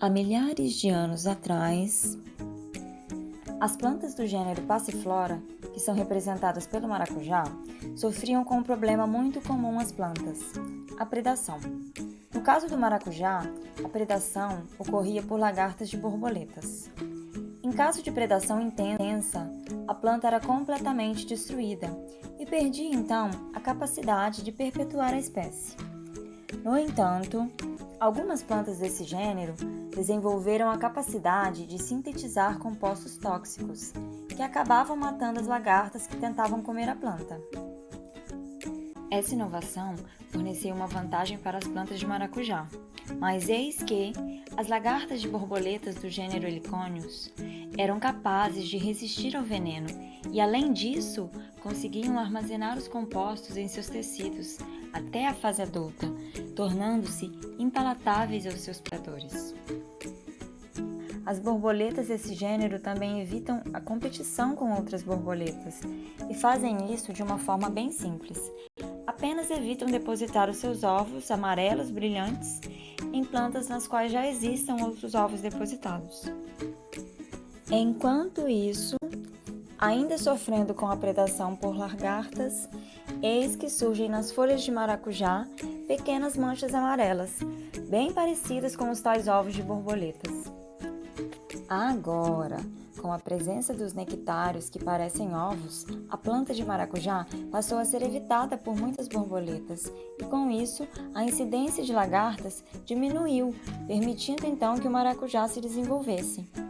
Há milhares de anos atrás, as plantas do gênero Passiflora, que são representadas pelo maracujá, sofriam com um problema muito comum às plantas, a predação. No caso do maracujá, a predação ocorria por lagartas de borboletas. Em caso de predação intensa, a planta era completamente destruída e perdia então a capacidade de perpetuar a espécie. No entanto, algumas plantas desse gênero desenvolveram a capacidade de sintetizar compostos tóxicos, que acabavam matando as lagartas que tentavam comer a planta. Essa inovação forneceu uma vantagem para as plantas de maracujá, mas eis que as lagartas de borboletas do gênero Heliconius eram capazes de resistir ao veneno e, além disso, conseguiam armazenar os compostos em seus tecidos até a fase adulta, tornando-se impalatáveis aos seus predadores. As borboletas desse gênero também evitam a competição com outras borboletas e fazem isso de uma forma bem simples. Apenas evitam depositar os seus ovos amarelos brilhantes em plantas nas quais já existam outros ovos depositados. Enquanto isso, ainda sofrendo com a predação por lagartas, eis que surgem nas folhas de maracujá pequenas manchas amarelas, bem parecidas com os tais ovos de borboletas. Agora, com a presença dos nectários que parecem ovos, a planta de maracujá passou a ser evitada por muitas borboletas e, com isso, a incidência de lagartas diminuiu, permitindo então que o maracujá se desenvolvesse.